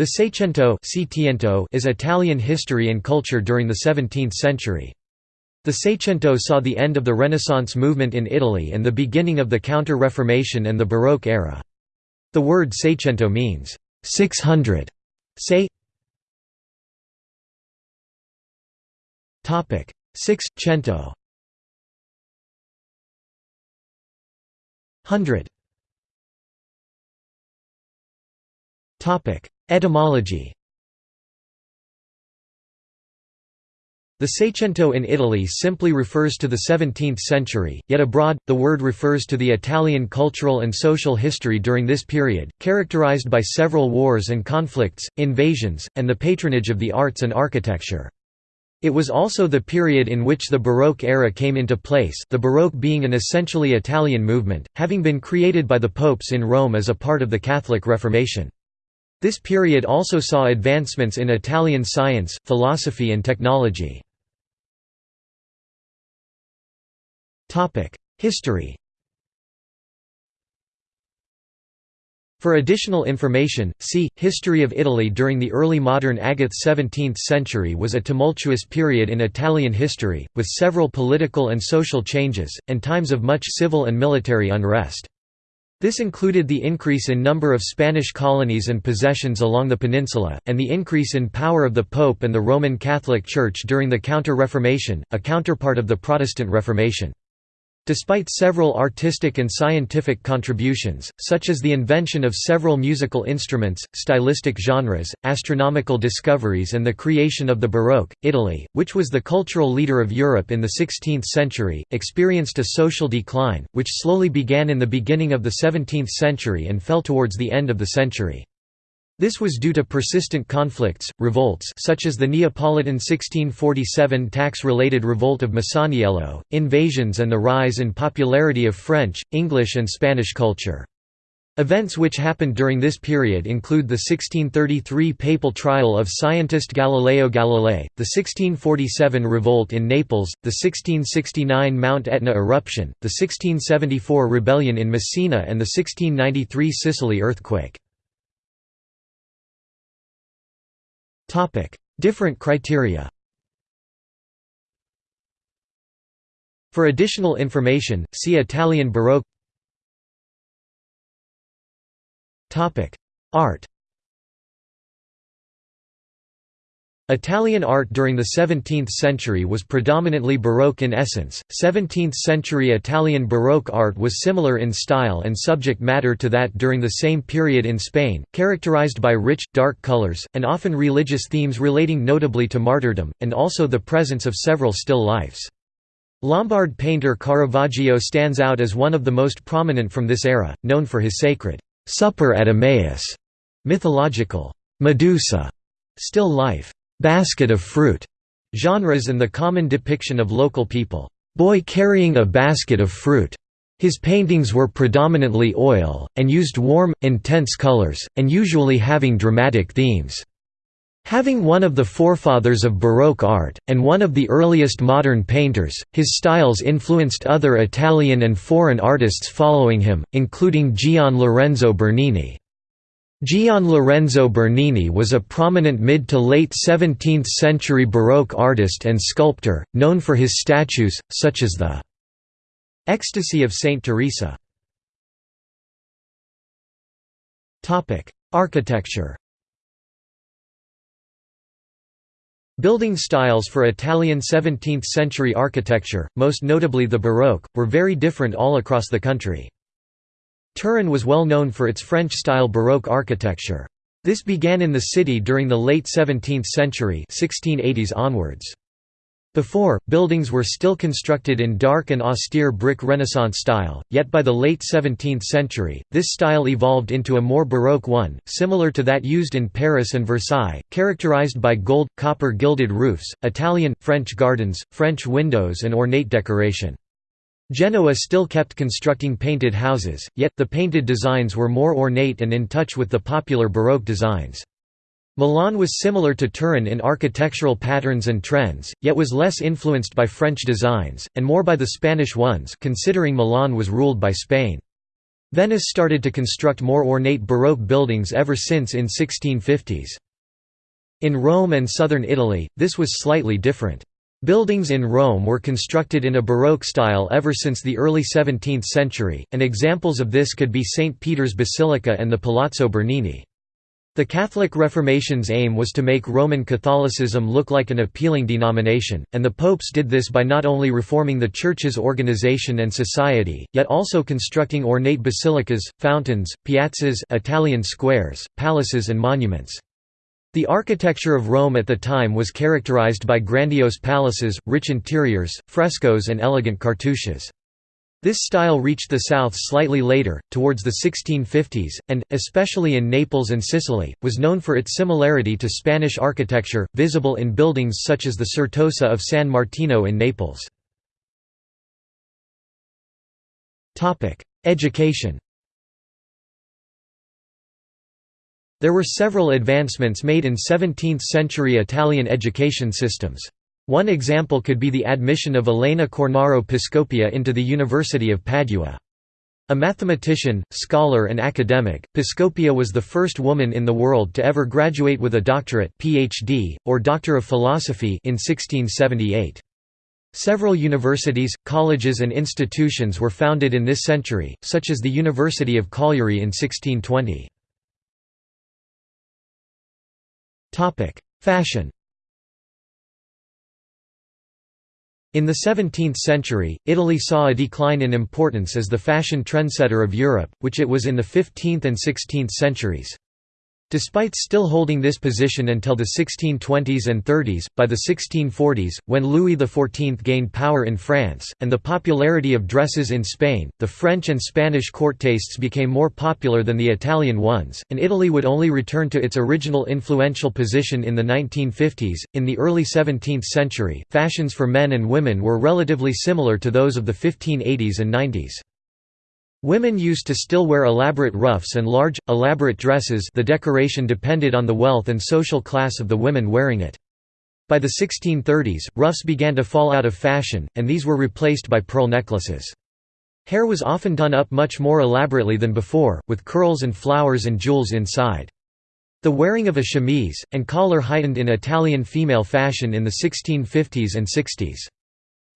The Seicento is Italian history and culture during the 17th century. The Seicento saw the end of the Renaissance movement in Italy and the beginning of the Counter-Reformation and the Baroque era. The word Seicento means, 600. Say Six cento Hundred Etymology The Seicento in Italy simply refers to the 17th century, yet abroad, the word refers to the Italian cultural and social history during this period, characterized by several wars and conflicts, invasions, and the patronage of the arts and architecture. It was also the period in which the Baroque era came into place the Baroque being an essentially Italian movement, having been created by the popes in Rome as a part of the Catholic Reformation. This period also saw advancements in Italian science, philosophy and technology. History For additional information, see, History of Italy during the early modern Agath 17th century was a tumultuous period in Italian history, with several political and social changes, and times of much civil and military unrest. This included the increase in number of Spanish colonies and possessions along the peninsula, and the increase in power of the Pope and the Roman Catholic Church during the Counter-Reformation, a counterpart of the Protestant Reformation. Despite several artistic and scientific contributions, such as the invention of several musical instruments, stylistic genres, astronomical discoveries and the creation of the Baroque, Italy, which was the cultural leader of Europe in the 16th century, experienced a social decline, which slowly began in the beginning of the 17th century and fell towards the end of the century. This was due to persistent conflicts, revolts such as the Neapolitan 1647 tax-related revolt of Masaniello, invasions and the rise in popularity of French, English and Spanish culture. Events which happened during this period include the 1633 papal trial of scientist Galileo Galilei, the 1647 revolt in Naples, the 1669 Mount Etna eruption, the 1674 rebellion in Messina and the 1693 Sicily earthquake. Different criteria For additional information, see Italian Baroque. Topic: Art Italian art during the 17th century was predominantly Baroque in essence. 17th century Italian Baroque art was similar in style and subject matter to that during the same period in Spain, characterized by rich, dark colors, and often religious themes relating notably to martyrdom, and also the presence of several still lifes. Lombard painter Caravaggio stands out as one of the most prominent from this era, known for his sacred Supper at Emmaus, mythological Medusa, still life basket of fruit genres and the common depiction of local people, boy carrying a basket of fruit. His paintings were predominantly oil, and used warm, intense colors, and usually having dramatic themes. Having one of the forefathers of Baroque art, and one of the earliest modern painters, his styles influenced other Italian and foreign artists following him, including Gian Lorenzo Bernini. Gian Lorenzo Bernini was a prominent mid to late 17th century Baroque artist and sculptor, known for his statues, such as the Ecstasy of Saint Teresa. Architecture Building styles for Italian 17th-century architecture, most notably the Baroque, were very different all across the country. Turin was well known for its French-style Baroque architecture. This began in the city during the late 17th century 1680s onwards. Before, buildings were still constructed in dark and austere brick Renaissance style, yet by the late 17th century, this style evolved into a more Baroque one, similar to that used in Paris and Versailles, characterized by gold, copper gilded roofs, Italian, French gardens, French windows and ornate decoration. Genoa still kept constructing painted houses, yet, the painted designs were more ornate and in touch with the popular Baroque designs. Milan was similar to Turin in architectural patterns and trends, yet was less influenced by French designs, and more by the Spanish ones considering Milan was ruled by Spain. Venice started to construct more ornate Baroque buildings ever since in 1650s. In Rome and southern Italy, this was slightly different. Buildings in Rome were constructed in a Baroque style ever since the early 17th century, and examples of this could be St. Peter's Basilica and the Palazzo Barberini. The Catholic Reformation's aim was to make Roman Catholicism look like an appealing denomination, and the popes did this by not only reforming the Church's organization and society, yet also constructing ornate basilicas, fountains, piazzas Italian squares, palaces and monuments. The architecture of Rome at the time was characterized by grandiose palaces, rich interiors, frescoes and elegant cartouches. This style reached the south slightly later, towards the 1650s, and, especially in Naples and Sicily, was known for its similarity to Spanish architecture, visible in buildings such as the Certosa of San Martino in Naples. Education There were several advancements made in 17th-century Italian education systems. One example could be the admission of Elena Cornaro Piscopia into the University of Padua. A mathematician, scholar and academic, Piscopia was the first woman in the world to ever graduate with a doctorate PhD, or Doctor of Philosophy in 1678. Several universities, colleges and institutions were founded in this century, such as the University of Cagliari in 1620. Fashion In the 17th century, Italy saw a decline in importance as the fashion trendsetter of Europe, which it was in the 15th and 16th centuries. Despite still holding this position until the 1620s and 30s, by the 1640s, when Louis XIV gained power in France, and the popularity of dresses in Spain, the French and Spanish court tastes became more popular than the Italian ones, and Italy would only return to its original influential position in the 1950s. In the early 17th century, fashions for men and women were relatively similar to those of the 1580s and 90s. Women used to still wear elaborate ruffs and large, elaborate dresses the decoration depended on the wealth and social class of the women wearing it. By the 1630s, ruffs began to fall out of fashion, and these were replaced by pearl necklaces. Hair was often done up much more elaborately than before, with curls and flowers and jewels inside. The wearing of a chemise, and collar heightened in Italian female fashion in the 1650s and 60s.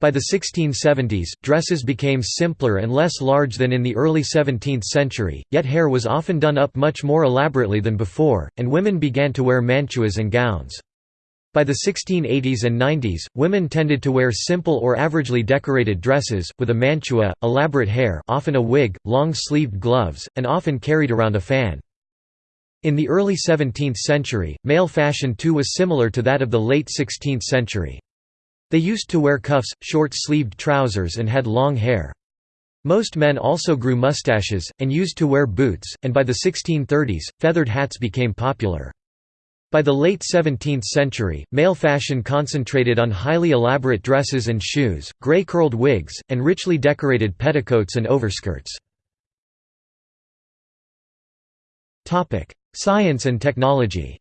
By the 1670s, dresses became simpler and less large than in the early 17th century, yet hair was often done up much more elaborately than before, and women began to wear mantuas and gowns. By the 1680s and 90s, women tended to wear simple or averagely decorated dresses, with a mantua, elaborate hair often a wig, long-sleeved gloves, and often carried around a fan. In the early 17th century, male fashion too was similar to that of the late 16th century. They used to wear cuffs, short-sleeved trousers and had long hair. Most men also grew mustaches, and used to wear boots, and by the 1630s, feathered hats became popular. By the late 17th century, male fashion concentrated on highly elaborate dresses and shoes, grey curled wigs, and richly decorated petticoats and overskirts. Science and technology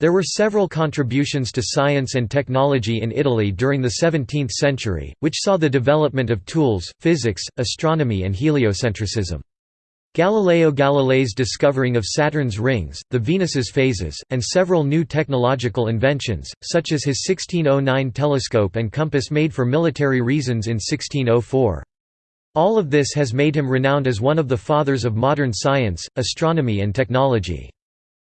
There were several contributions to science and technology in Italy during the 17th century, which saw the development of tools, physics, astronomy and heliocentricism. Galileo Galilei's discovering of Saturn's rings, the Venus's phases, and several new technological inventions, such as his 1609 telescope and compass made for military reasons in 1604. All of this has made him renowned as one of the fathers of modern science, astronomy and technology.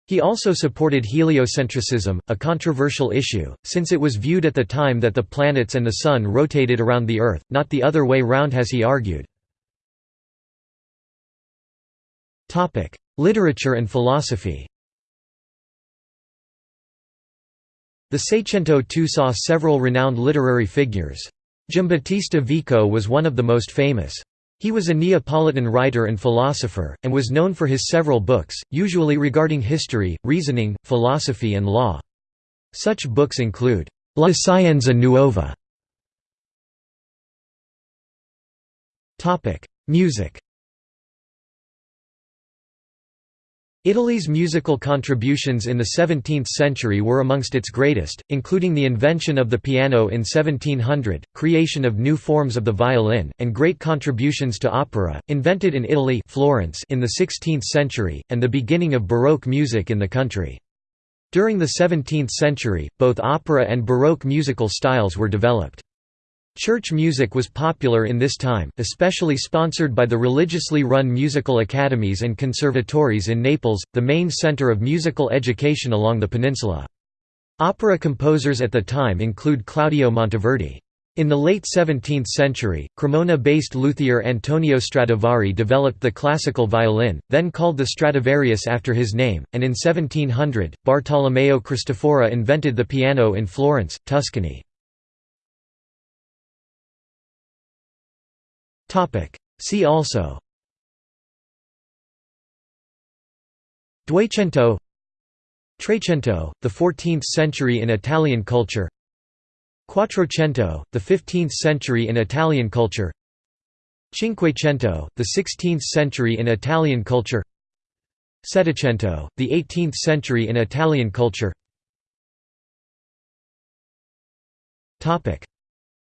He also supported heliocentricism, a controversial issue, since it was viewed at the time that the planets and the Sun rotated around the Earth, not the other way round as he argued. Literature and philosophy The Seicento too saw several renowned literary figures. Giambattista Vico was one of the most famous. He was a Neapolitan writer and philosopher, and was known for his several books, usually regarding history, reasoning, philosophy and law. Such books include, La Scienza Nuova. Music Italy's musical contributions in the 17th century were amongst its greatest, including the invention of the piano in 1700, creation of new forms of the violin, and great contributions to opera, invented in Italy Florence in the 16th century, and the beginning of Baroque music in the country. During the 17th century, both opera and Baroque musical styles were developed. Church music was popular in this time, especially sponsored by the religiously run musical academies and conservatories in Naples, the main center of musical education along the peninsula. Opera composers at the time include Claudio Monteverdi. In the late 17th century, Cremona-based luthier Antonio Stradivari developed the classical violin, then called the Stradivarius after his name, and in 1700, Bartolomeo Cristofori invented the piano in Florence, Tuscany. See also. Duecento Trecento, the 14th century in Italian culture. Quattrocento, the 15th century in Italian culture. Cinquecento, the 16th century in Italian culture. Settecento, the 18th century in Italian culture.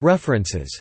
References